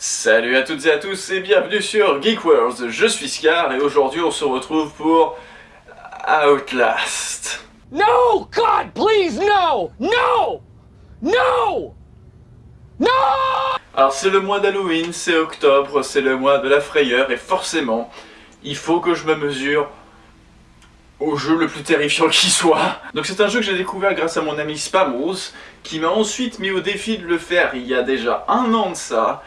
Salut à toutes et à tous et bienvenue sur Geek World, je suis Scar et aujourd'hui on se retrouve pour Outlast. No! God, please, no! No! No! No! Alors c'est le mois d'Halloween, c'est octobre, c'est le mois de la frayeur et forcément, il faut que je me mesure au jeu le plus terrifiant qui soit. Donc c'est un jeu que j'ai découvert grâce à mon ami Spamose, qui m'a ensuite mis au défi de le faire il y a déjà un an de ça,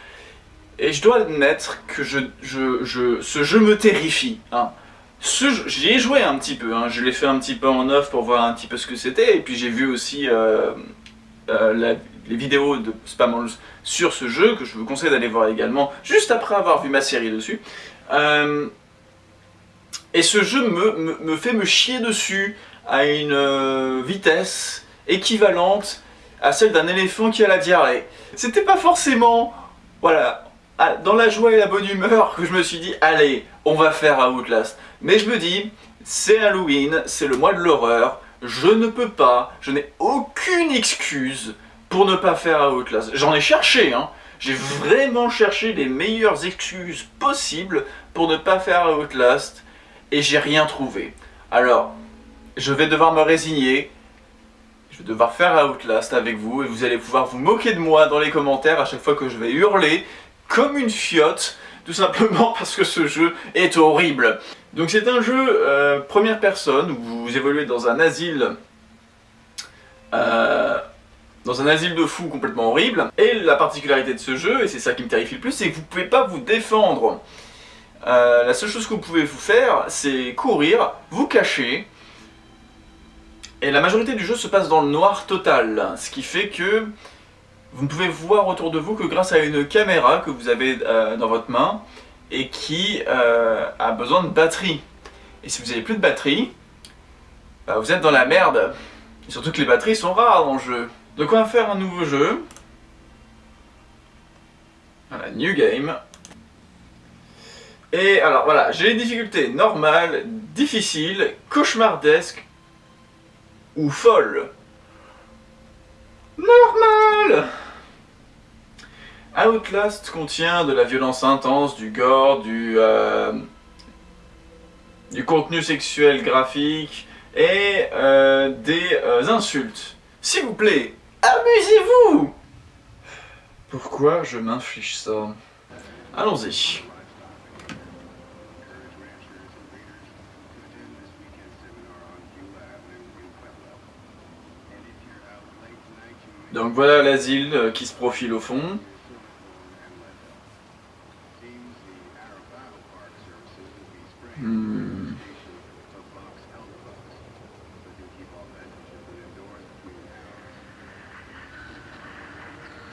et je dois admettre que je, je, ce jeu me terrifie. Hein. J'y ai joué un petit peu, hein. je l'ai fait un petit peu en off pour voir un petit peu ce que c'était, et puis j'ai vu aussi euh, euh, les vidéos de Spamals sur ce jeu, que je vous conseille d'aller voir également, juste après avoir vu ma série dessus. Euh, et ce jeu me, me, fait me chier dessus à une vitesse équivalente à celle d'un éléphant qui a la diarrhée. C'était pas forcément... Voilà, dans la joie et la bonne humeur que je me suis dit, allez, on va faire Outlast. Mais je me dis, c'est Halloween, c'est le mois de l'horreur, je ne peux pas, je n'ai aucune excuse pour ne pas faire Outlast. J'en ai cherché, hein. J'ai vraiment cherché les meilleures excuses possibles pour ne pas faire Outlast, et j'ai rien trouvé. Alors, je vais devoir me résigner, je vais devoir faire Outlast avec vous, et vous allez pouvoir vous moquer de moi dans les commentaires à chaque fois que je vais hurler, comme une fiotte, tout simplement parce que ce jeu est horrible. Donc c'est un jeu euh, première personne, où vous évoluez dans un asile... Euh, dans un asile de fous complètement horrible. Et la particularité de ce jeu, et c'est ça qui me terrifie le plus, c'est que vous pouvez pas vous défendre. Euh, la seule chose que vous pouvez vous faire, c'est courir, vous cacher, et la majorité du jeu se passe dans le noir total, ce qui fait que vous ne pouvez voir autour de vous que grâce à une caméra que vous avez euh, dans votre main et qui euh, a besoin de batterie. Et si vous n'avez plus de batterie, bah, vous êtes dans la merde. Et surtout que les batteries sont rares dans le jeu. Donc on va faire un nouveau jeu? Voilà, New Game. Et alors voilà, j'ai les difficultés normales, difficiles, cauchemardesques ou folles. Normal Outlast contient de la violence intense, du gore, du, euh, du contenu sexuel graphique et euh, des euh, insultes. S'il vous plaît, amusez-vous Pourquoi je m'inflige ça? Allons-y. Donc voilà l'asile qui se profile au fond. Hmm.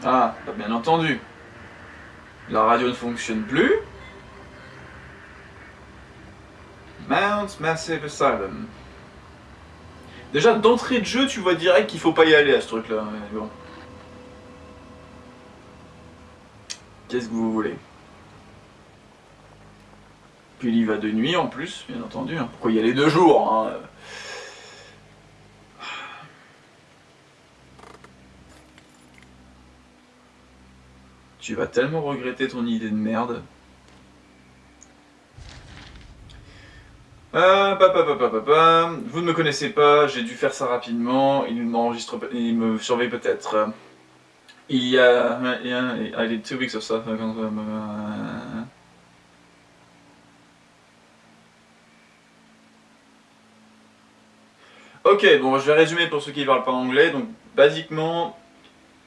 Ah, bien entendu. La radio ne fonctionne plus. Mount Massive Asylum. Déjà, d'entrée de jeu, tu vois direct qu'il faut pas y aller à ce truc-là. Qu'est-ce que vous voulez? Puis il y va de nuit en plus, bien entendu. Hein. Pourquoi y aller deux jours hein Tu vas tellement regretter ton idée de merde. Ah, Vous ne me connaissez pas, j'ai dû faire ça rapidement, il m'enregistre, il me surveille peut-être. Il y a, il y a, I did two weeks of stuff. Ok, bon, je vais résumer pour ceux qui ne parlent pas anglais. Donc, basiquement,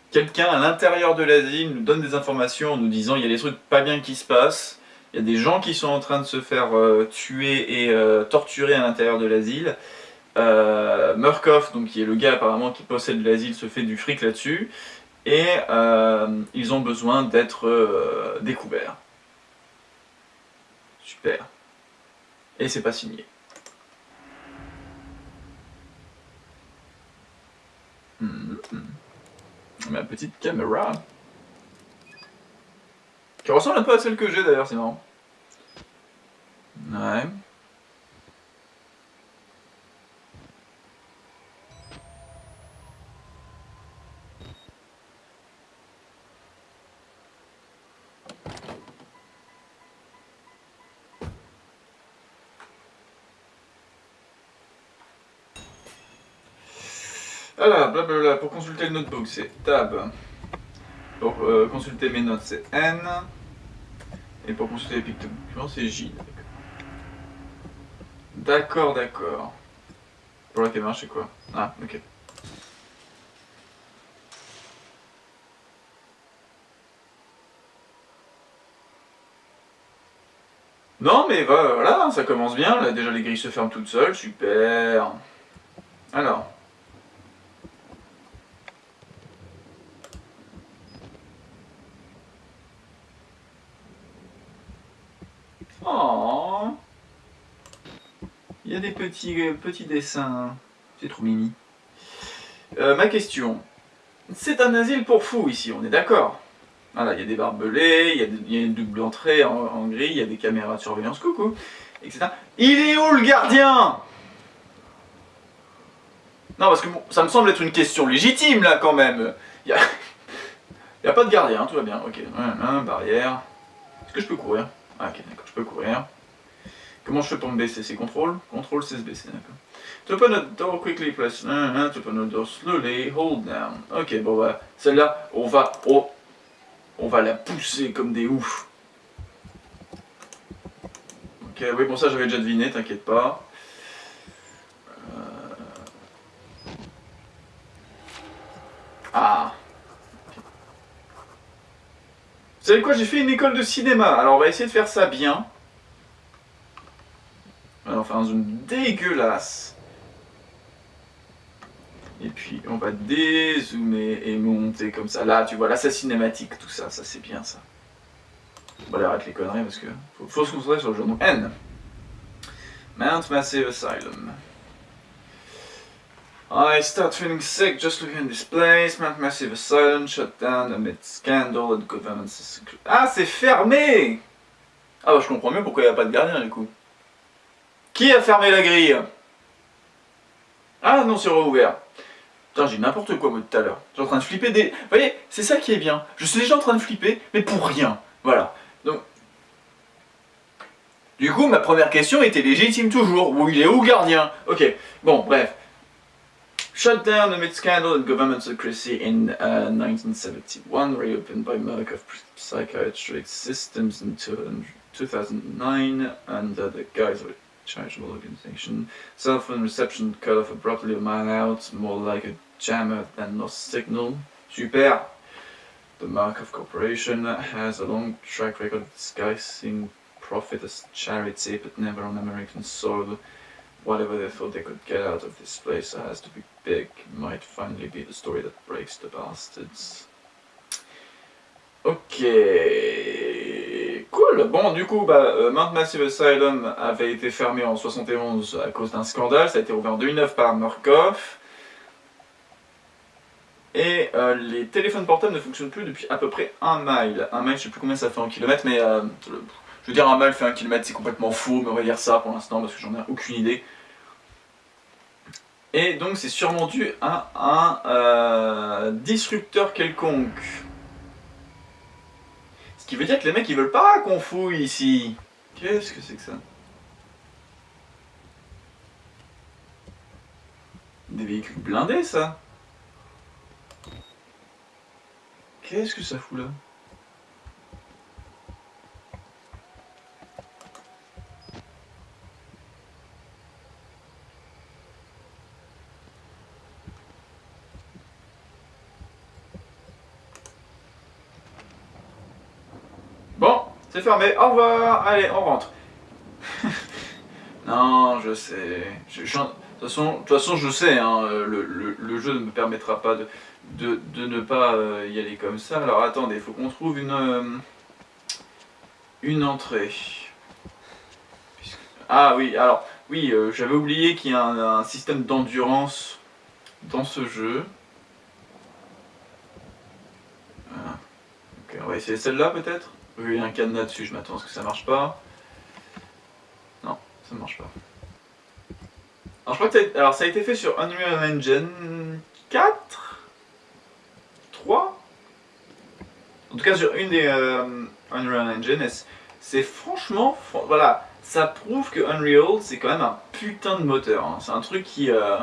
quelqu'un à l'intérieur de l'asile nous donne des informations en nous disant il y a des trucs pas bien qui se passent, il y a des gens qui sont en train de se faire euh, tuer et euh, torturer à l'intérieur de l'asile. Euh, Murkoff, donc qui est le gars apparemment qui possède l'asile, se fait du fric là-dessus. Et ils ont besoin d'être découverts. Super. Et c'est pas signé. Ma petite caméra. Qui ressemble un peu à celle que j'ai d'ailleurs, c'est marrant. Ouais. Blablabla, pour consulter le notebook, c'est tab. Pour euh, consulter mes notes, c'est N. Et pour consulter les documents, c'est J. D'accord, d'accord. Pour la caméra, c'est quoi? Ah, ok. Non, mais voilà, ça commence bien. Là, déjà, les grilles se ferment toutes seules. Super. Alors. Oh. Il y a des petits, euh, petits dessins. C'est trop mimi. Euh, ma question. C'est un asile pour fous ici, on est d'accord voilà, il y a des barbelés, il y, a une double entrée en, gris, il y a des caméras de surveillance, coucou, etc. Il est où le gardien? Non, parce que ça me semble être une question légitime, là, quand même. Il n'y a... pas de gardien, tout va bien, ok. barrière. Est-ce que je peux courir? Ah, ok, d'accord, je peux courir. Comment je fais pour me baisser? C'est contrôle? Contrôle, c'est se baisser, d'accord. To open a door quickly, press... To open a door slowly, hold down. Ok, bon, bah, celle-là, on va... Oh, on va la pousser comme des oufs. Ok, oui, bon ça j'avais déjà deviné, t'inquiète pas. Euh. Ah Vous savez quoi, j'ai fait une école de cinéma, alors on va essayer de faire ça bien. Faire un zoom dégueulasse. Et puis on va dézoomer et monter comme ça. Là, tu vois, là c'est cinématique tout ça, ça c'est bien ça. Aller arrêter les conneries parce que faut, faut se concentrer sur le jeu. Donc N. Mount Massive Asylum. I start feeling sick just looking at this place. Mount Massive Asylum shut down amid scandal and government... Ah, c'est fermé Ah bah je comprends mieux pourquoi il n'y a pas de gardien du coup. Qui a fermé la grille? Ah non, c'est rouvert. Putain, j'ai n'importe quoi moi tout à l'heure. J'ai en train de flipper des... Vous voyez, c'est ça qui est bien. Je suis déjà en train de flipper, mais pour rien. Voilà. Donc... Du coup, ma première question était légitime toujours. Où il est où gardien? Ok, bon, bref. Shut down amid scandal and government secrecy in uh, 1971, reopened by Merck of Psychiatric Systems in 2009 under the guise of charitable organization. Cell phone reception cut off abruptly a mile out, more like a jammer than lost signal. Super! The Mark Markov Corporation has a long track record of disguising profit as charity, but never on American soil. Whatever they thought they could get out of this place has to be big. Might finally be the story that breaks the bastards. Okay. Bon, du coup, bah, euh, Mount Massive Asylum avait été fermé en 71 à cause d'un scandale, ça a été ouvert en 2009 par Murkoff. Et euh, les téléphones portables ne fonctionnent plus depuis à peu près un mile. Un mile, je sais plus combien ça fait en kilomètres, mais euh, je veux dire un mile fait un kilomètre, c'est complètement faux, mais on va dire ça pour l'instant parce que j'en ai aucune idée. Et donc c'est sûrement dû à un disrupteur quelconque qui veut dire que les mecs ils veulent pas qu'on fouille ici? Qu'est-ce que c'est que ça? Des véhicules blindés ça. Qu'est-ce que ça fout là? C'est fermé, au revoir, allez, on rentre. non, je sais. de, toute façon, je sais, hein, le, jeu ne me permettra pas de, de, ne pas euh, y aller comme ça. Alors attendez, il faut qu'on trouve une, euh, une entrée. Ah oui, alors, oui, euh, j'avais oublié qu'il y a un, système d'endurance dans ce jeu. Ok, on va essayer celle-là peut-être? A un cadenas dessus, je m'attends à ce que ça marche pas. Non, ça marche pas. Alors je crois que ça a, alors, ça a été fait sur Unreal Engine 4 3 En tout cas sur une des euh, Unreal Engine, c'est franchement, voilà, ça prouve que Unreal c'est quand même un putain de moteur. Hein. C'est un truc qui... Euh,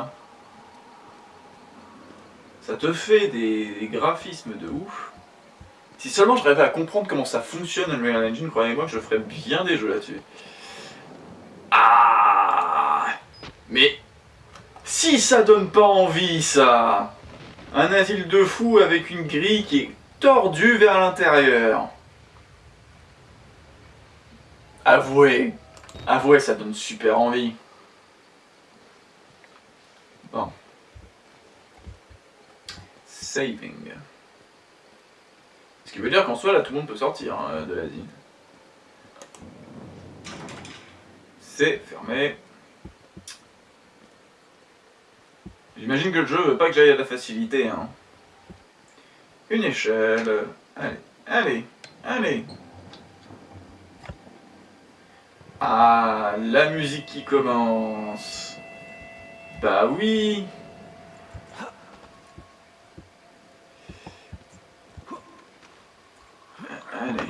Ça te fait des graphismes de ouf. Si seulement je rêvais à comprendre comment ça fonctionne Unreal Engine, croyez-moi je ferais bien des jeux là-dessus. Ah Mais si ça donne pas envie ça Un asile de fou avec une grille qui est tordue vers l'intérieur. Avouez, avouez, ça donne super envie. Bon. Saving. Ce qui veut dire qu'en soi, là, tout le monde peut sortir hein, de l'asile. C'est fermé. J'imagine que le jeu veut pas que j'aille à la facilité. Hein. Une échelle. Allez, allez, allez. Ah, la musique qui commence. Bah oui. Allez.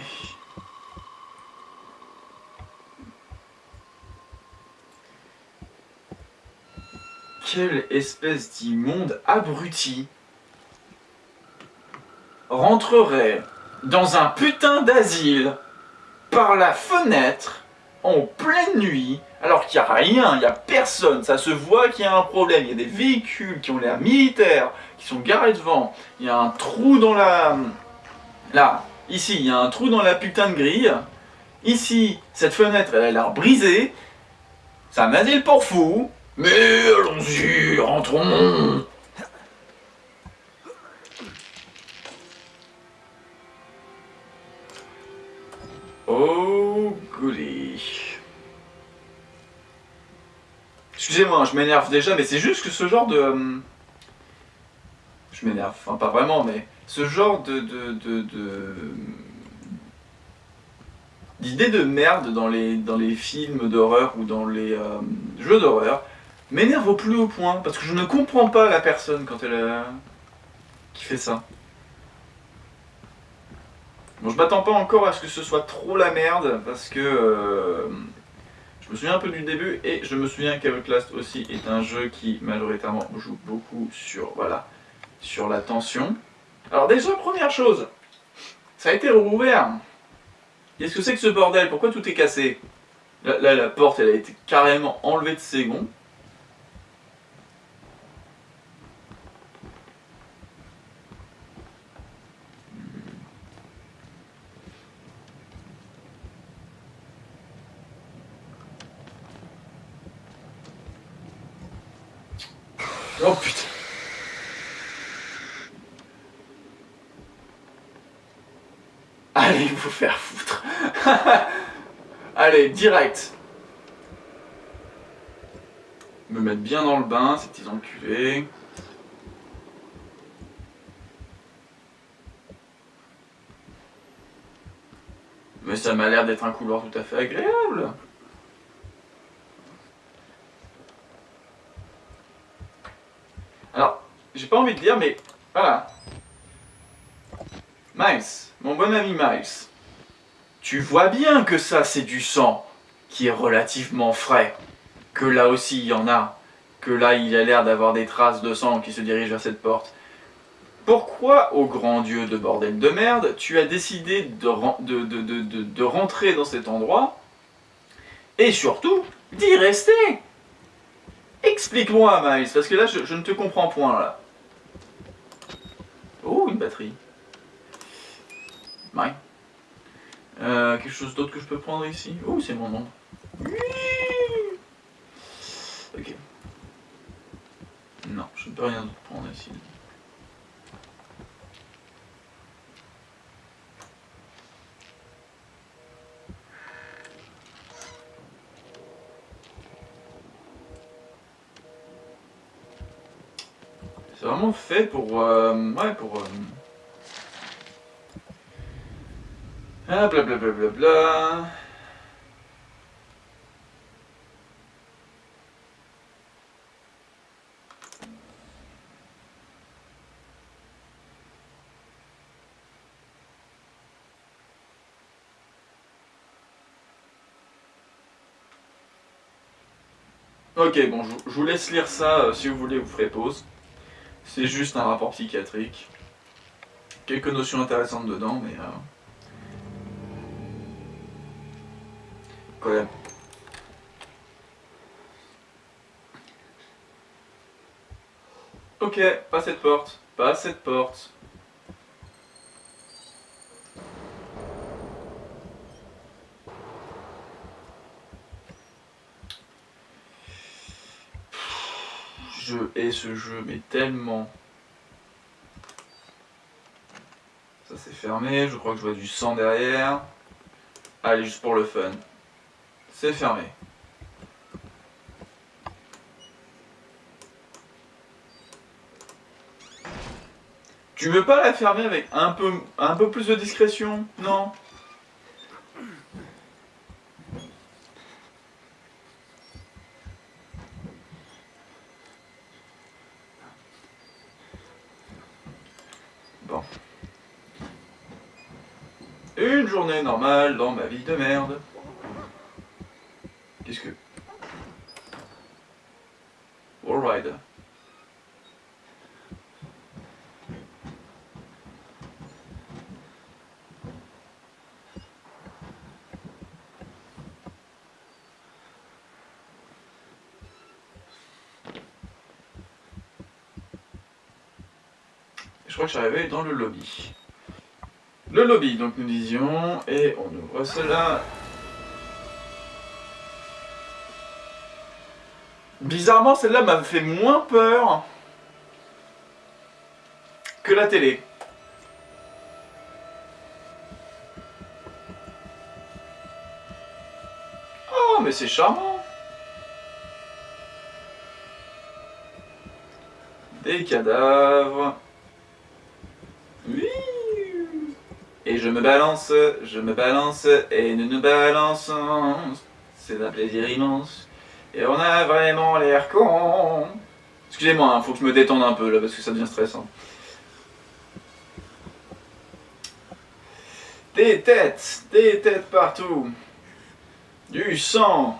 Espèce d'immonde abruti rentrerait dans un putain d'asile par la fenêtre en pleine nuit alors qu'il n'y a rien, il n'y a personne, ça se voit qu'il y a un problème, il y a des véhicules qui ont l'air militaires, qui sont garés devant, il y a un trou dans la... Là, ici, il y a un trou dans la putain de grille, ici, cette fenêtre, elle a l'air brisée, c'est un asile pour fous, mais allons-y, rentrons Oh, goody. Excusez-moi, je m'énerve déjà, mais c'est juste que ce genre de... euh, Je m'énerve, enfin pas vraiment, mais ce genre de... de, de, de- merde dans les, dans les films d'horreur ou dans les euh, jeux d'horreur m'énerve au plus haut point, parce que je ne comprends pas la personne quand elle... euh, qui fait ça. Bon, je m'attends pas encore à ce que ce soit trop la merde, parce que euh, je me souviens un peu du début, et je me souviens qu'Outlast aussi est un jeu qui majoritairement joue beaucoup sur, voilà, sur la tension. Alors déjà, première chose, ça a été rouvert. Qu'est-ce que c'est que ce bordel? Pourquoi tout est cassé? Là, là, la porte, elle a été carrément enlevée de ses gonds. Oh putain Allez vous faire foutre Direct Me mettre bien dans le bain, ces petits enculés. Mais ça m'a l'air d'être un couloir tout à fait agréable Alors, j'ai pas envie de dire, mais voilà. Miles, mon bon ami Miles, tu vois bien que ça c'est du sang qui est relativement frais, que là aussi il y en a, que là il a l'air d'avoir des traces de sang qui se dirigent vers cette porte. Pourquoi, au grand Dieu de bordel de merde, tu as décidé de, ren- de- de- de- de- de rentrer dans cet endroit et surtout d'y rester? Explique-moi, Miles, parce que là, je, je ne te comprends point, là. Oh, une batterie. Ouais. Euh, quelque chose d'autre que je peux prendre ici? Oh, c'est mon nom. Ok. Non, je ne peux rien prendre ici. C'est vraiment fait pour... euh, ouais, pour... euh, Ah, blablabla. Bla, bla, bla. Ok, bon, je, je vous laisse lire ça. euh, si vous voulez, vous ferez pause. C'est juste un rapport psychiatrique. Quelques notions intéressantes dedans, mais... Euh... Ok, pas cette porte, pas cette porte. Je hais ce jeu, mais tellement. Ça c'est fermé, je crois que je vois du sang derrière. Allez, juste pour le fun. C'est fermé. Tu veux pas la fermer avec un peu, un peu plus de discrétion? Non? Bon. Une journée normale dans ma vie de merde. Qu'est-ce que... Wallride. Je crois que je suis arrivé dans le lobby. Le lobby, donc nous disions, et on ouvre cela. Bizarrement, celle-là m'a fait moins peur que la télé. Oh, mais c'est charmant Des cadavres. Oui Et je me balance, je me balance, et nous nous balançons. C'est un plaisir immense. Et on a vraiment l'air con. Excusez-moi, hein, faut que je me détende un peu là parce que ça devient stressant. Des têtes, des têtes partout. Du sang,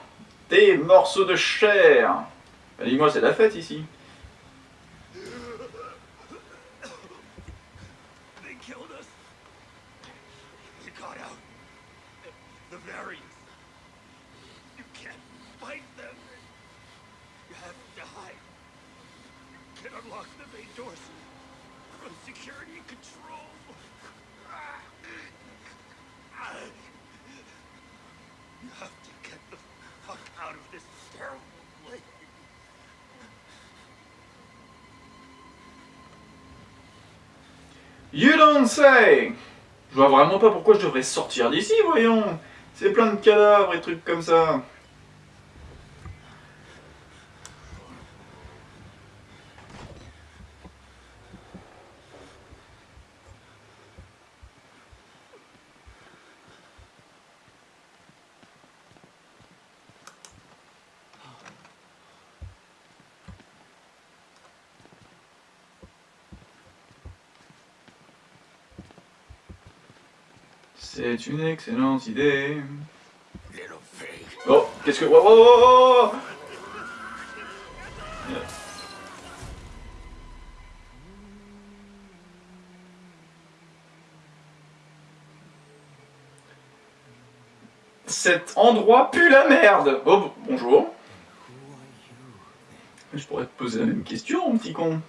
des morceaux de chair. Dis-moi, c'est la fête ici. You don't say Je vois vraiment pas pourquoi je devrais sortir d'ici, voyons C'est plein de cadavres et trucs comme ça. C'est une excellente idée. Oh, qu'est-ce que... Oh, oh, oh, oh Cet endroit pue la merde Oh, bonjour. Je pourrais te poser la même question, petit con.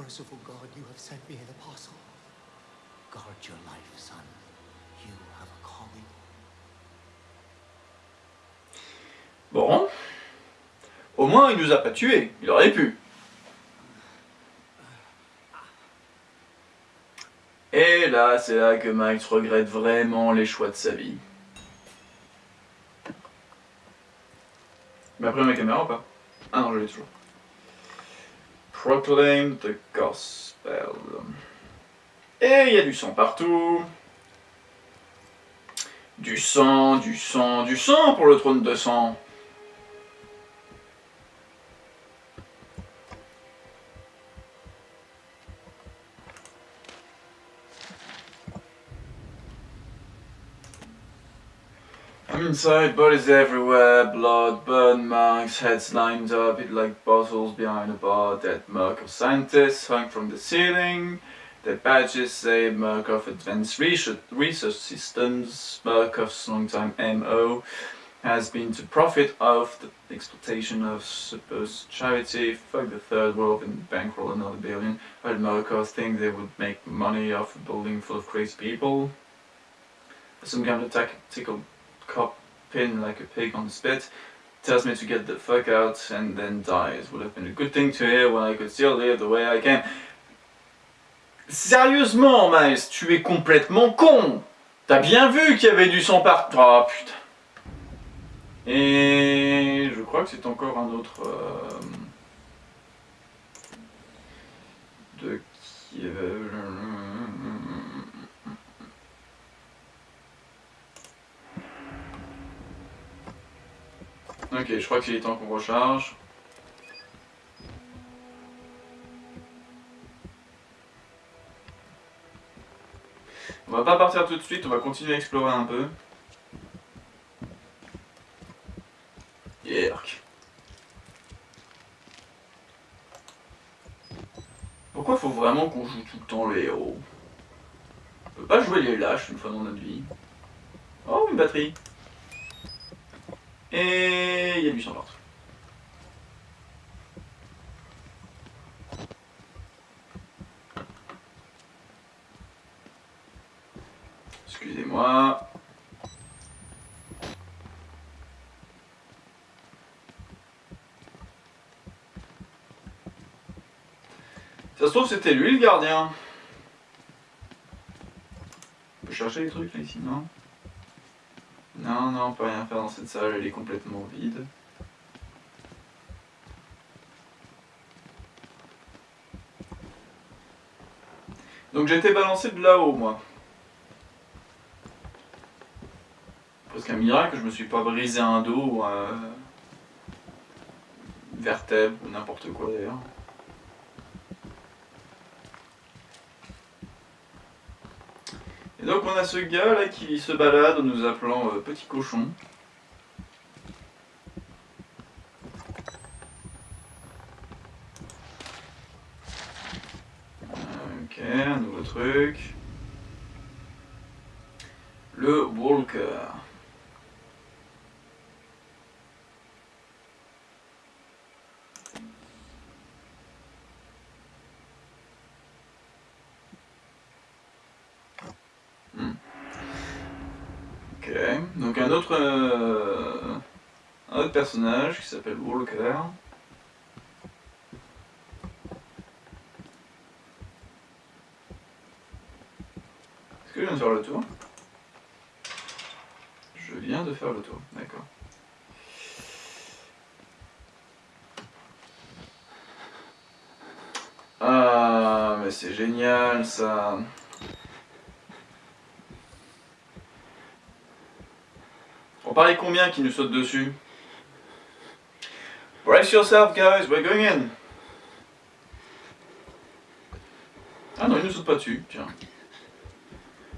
Merciful God, you have sent me an apostle. Guard your life, son. You have a calling. Bon. Au moins, il nous a pas tués. Il aurait pu. Et là, c'est là que Max regrette vraiment les choix de sa vie. Mais après ma caméra ou pas? Ah non, je l'ai toujours. Proclaim the Gospel. Et il y a du sang partout. Du sang, du sang, du sang pour le trône de sang. Inside, bodies everywhere, blood, burn marks, heads lined up, it like bottles behind a bar, dead Murkoff scientists hung from the ceiling, their badges say Murkoff Advanced Research, Research Systems, Murkoff's longtime MO has been to profit off the exploitation of supposed charity, fuck the third world and bankroll another billion, while Murkoff think they would make money off a building full of crazy people. Some kind of tactical cop pin like a pig on the spit, tells me to get the fuck out and then dies. Would have been a good thing to hear when I could still live the way I can. Sérieusement, Miles, tu es complètement con T'as bien vu qu'il y avait du sang partout Oh putain Et je crois que c'est encore un autre... Euh, de qui... Ok, je crois qu'il est temps qu'on recharge. On va pas partir tout de suite, on va continuer à explorer un peu. Yerk. Pourquoi faut vraiment qu'on joue tout le temps les héros? On peut pas jouer les lâches une fois dans notre vie. Oh, une batterie et il y a du sang partout. Excusez-moi. Ça se trouve c'était lui le gardien. On peut chercher les trucs là ici, non? Non, non, on peut rien faire dans cette salle, elle est complètement vide. Donc j'ai été balancé de là-haut, moi. Presque un miracle je me suis pas brisé un dos ou un vertèbre ou n'importe quoi d'ailleurs. Donc on a ce gars là qui se balade en nous appelant euh, petit cochon. Ok, un nouveau truc. Le Walker. Donc un autre, euh, un autre personnage qui s'appelle Walker. Est-ce que je viens de faire le tour? Je viens de faire le tour, d'accord. Ah, mais c'est génial ça On parlait combien qui nous saute dessus? Brace yourself guys, we're going in Ah non, il ne saute pas dessus, tiens.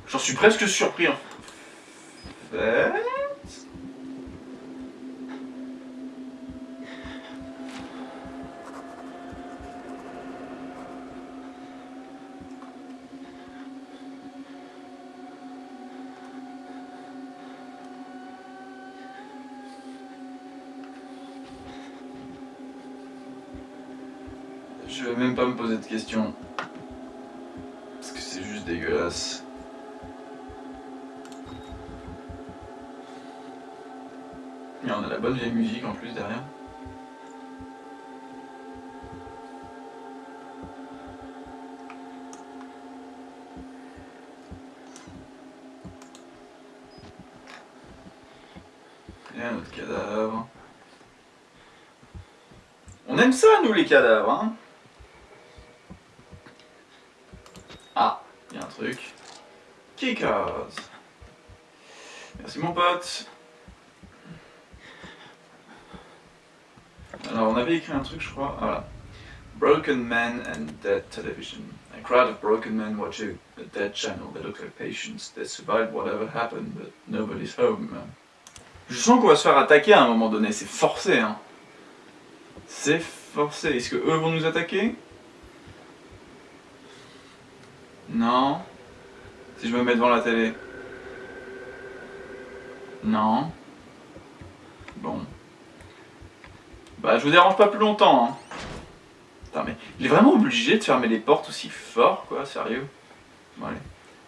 J'en suis presque surpris en fait. Je vais même questions. Parce que c'est juste dégueulasse. Et on a la bonne vieille musique en plus derrière. Et un autre cadavre. On aime ça nous les cadavres hein truc. Merci mon pote. Alors on avait écrit un truc je crois, voilà. Broken Men and Dead Television. A crowd of broken men watching a dead channel. They look like patients. They survived whatever happened, but nobody's home. Je sens qu'on va se faire attaquer à un moment donné, c'est forcé hein. C'est forcé. Est-ce que eux vont nous attaquer? Non. Si je me mets devant la télé. Non. Bon. Bah je vous dérange pas plus longtemps hein. Putain mais il est vraiment obligé de fermer les portes aussi fort quoi, sérieux. Bon allez.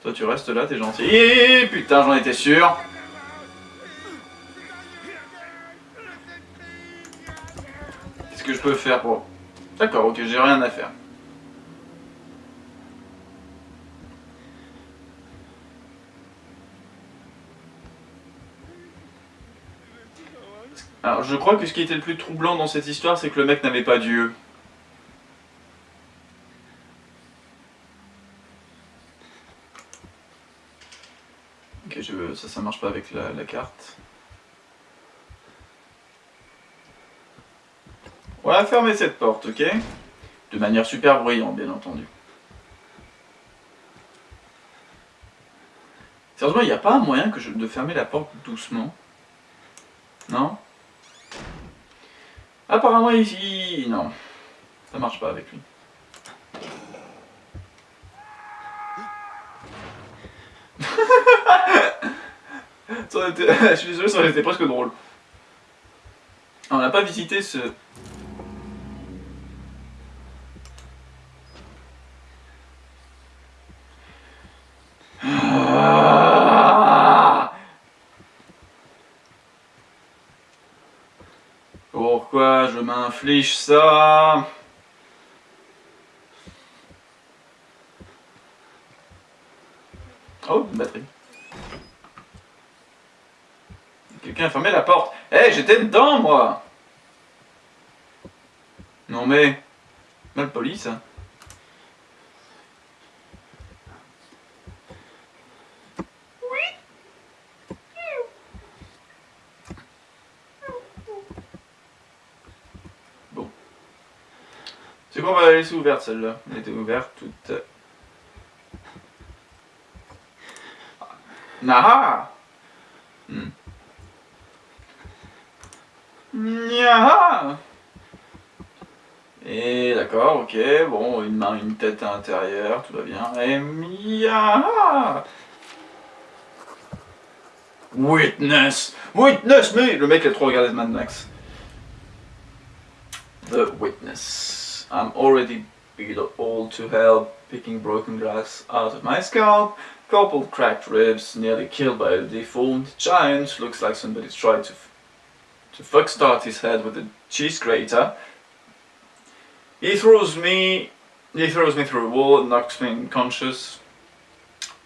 Toi tu restes là, t'es gentil. putain j'en étais sûr. Qu'est-ce que je peux faire pour... D'accord, ok, j'ai rien à faire. Alors, je crois que ce qui était le plus troublant dans cette histoire, c'est que le mec n'avait pas Dieu. Ok, je, ça, ça marche pas avec la, carte. On va fermer cette porte, ok? De manière super bruyante, bien entendu. Sérieusement, il n'y a pas un moyen que de fermer la porte doucement? Non? Apparemment ici, non. Ça marche pas avec lui. je suis désolé, ça aurait été presque drôle. On n'a pas visité ce... M'inflige ça Oh, une batterie. Quelqu'un a fermé la porte. Eh, j'étais dedans, moi Non mais... Mal poli, ça. Ouverte celle-là. Elle était ouverte toute. Naha hmm. Et d'accord, ok, bon, une main, une tête à l'intérieur, tout va bien. Et Miaha Witness Witness me Le mec a trop regardé Mad Max. The Witness. I'm already beat all to hell, picking broken glass out of my scalp, couple cracked ribs, nearly killed by a deformed giant, looks like somebody tried to, to fuck start his head with a cheese grater. He throws me, he throws me through a wall and knocks me unconscious.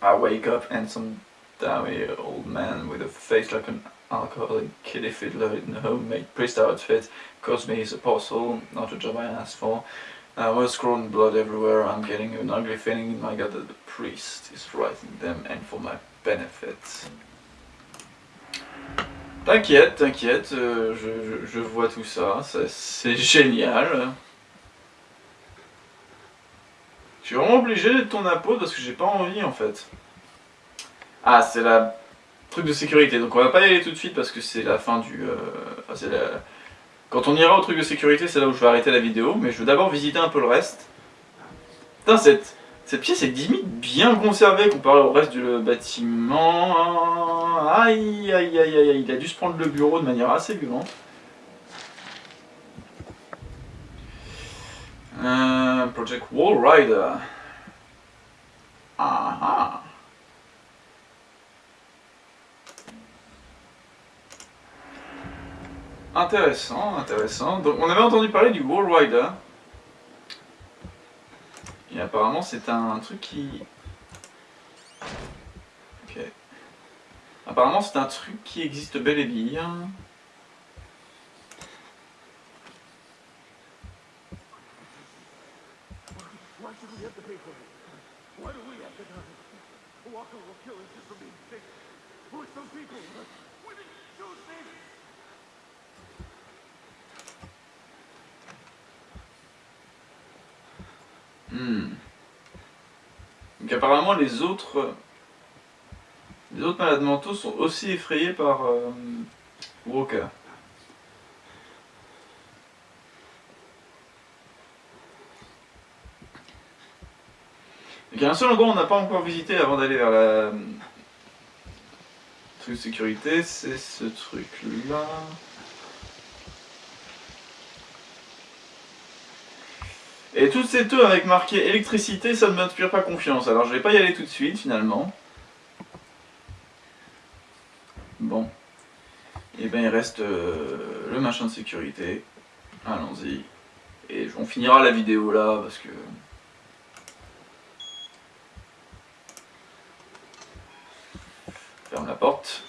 I wake up and some dummy old man with a face like an alcoholic kiddie fiddler in a homemade priest outfit caused me his apostle, not a job I asked for. I was scrolling blood everywhere, I'm getting an ugly feeling in my gut that the priest is writing them and for my benefit. T'inquiète, t'inquiète, euh, je, je, je, vois tout ça, c'est génial. Je suis vraiment obligé de ton apôtre parce que j'ai pas envie en fait. Ah, c'est la truc de sécurité. Donc on va pas y aller tout de suite parce que c'est la fin du... Euh, Quand on ira au truc de sécurité, c'est là où je vais arrêter la vidéo, mais je veux d'abord visiter un peu le reste. Putain, cette, cette pièce est limite bien conservée comparée au reste du bâtiment. Aïe, aïe, aïe, aïe, il a dû se prendre le bureau de manière assez violente. Euh, Project Wall Rider. Ah ah. Intéressant, intéressant. Donc on avait entendu parler du Wall Rider. Et apparemment c'est un truc qui... Ok. Apparemment c'est un truc qui existe bel et bien. Hmm. Donc apparemment les autres les autres malades mentaux sont aussi effrayés par euh, Walker. il y a un seul endroit on n'a pas encore visité avant d'aller vers la truc de sécurité, c'est ce truc là. Et toutes ces tours avec marqué électricité, ça ne m'inspire pas confiance. Alors je vais pas y aller tout de suite finalement. Bon. Et eh bien il reste euh, le machin de sécurité. Allons-y. Et on finira la vidéo là parce que... Ferme la porte.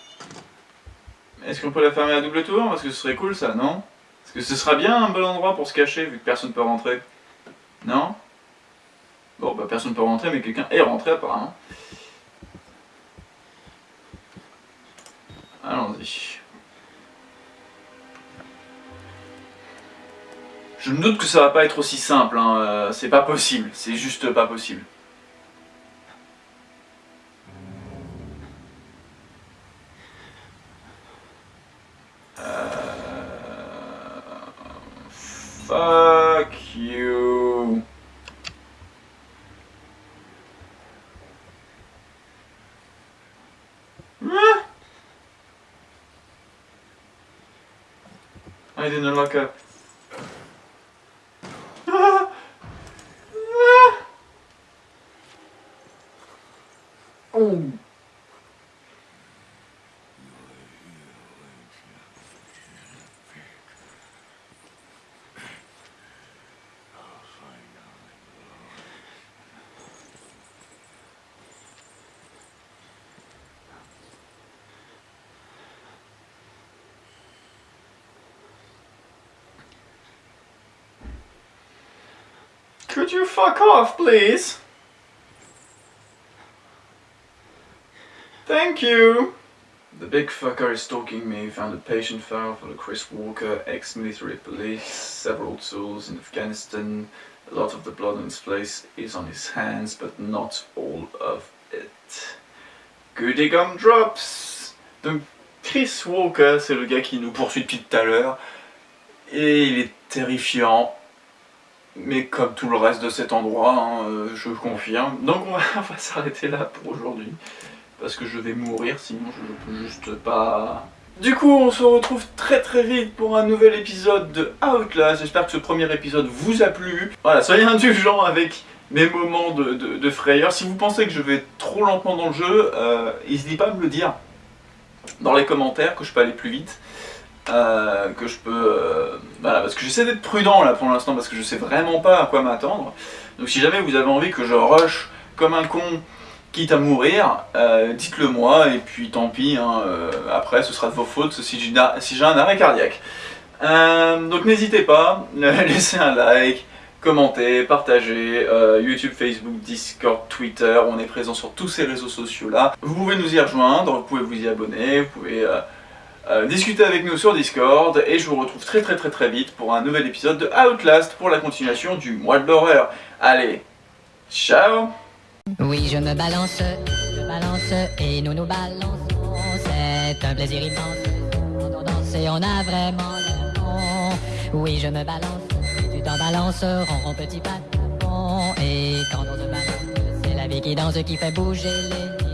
Est-ce qu'on peut la fermer à double tour? Parce que ce serait cool ça, non? Parce que ce sera bien un bon endroit pour se cacher vu que personne ne peut rentrer. Non Bon, bah personne ne peut rentrer, mais quelqu'un est rentré apparemment. Allons-y. Je me doute que ça va pas être aussi simple, hein. Euh, c'est pas possible, c'est juste pas possible. I didn't look up. oh. Could you fuck off, please? Thank you! The big fucker is stalking me, found a patient file for the Chris Walker, ex-military police, several tools in Afghanistan, a lot of the blood on his face is on his hands, but not all of it. Goody gumdrops! Donc Chris Walker, c'est le gars qui nous poursuit depuis tout à l'heure, et il est terrifiant, mais comme tout le reste de cet endroit, hein, euh, je confirme. Donc on va, s'arrêter là pour aujourd'hui, parce que je vais mourir, sinon je ne peux juste pas... Du coup, on se retrouve très très vite pour un nouvel épisode de Outlast. J'espère que ce premier épisode vous a plu. Voilà, soyez indulgents avec mes moments de, frayeur. Si vous pensez que je vais trop lentement dans le jeu, euh, n'hésitez pas à me le dire dans les commentaires, que je peux aller plus vite. Euh, que je peux... Euh, voilà, parce que j'essaie d'être prudent là pour l'instant, parce que je sais vraiment pas à quoi m'attendre. Donc si jamais vous avez envie que je rush comme un con, quitte à mourir, euh, dites-le moi, et puis tant pis, hein, après ce sera de vos fautes si j'ai un arrêt cardiaque. donc n'hésitez pas, laissez un like, commentez, partagez, YouTube, Facebook, Discord, Twitter, on est présent sur tous ces réseaux sociaux là. Vous pouvez nous y rejoindre, vous pouvez vous y abonner, vous pouvez... Euh, discutez avec nous sur Discord et je vous retrouve très très très très vite pour un nouvel épisode de Outlast pour la continuation du mois de l'horreur. Allez, ciao Oui, je me balance, je balance et nous nous balançons. C'est un plaisir immense. On danse et on a vraiment Oui, je me balance, tu t'en balances, rond, petit patron. Et quand on se balance, c'est la vie qui danse qui fait bouger les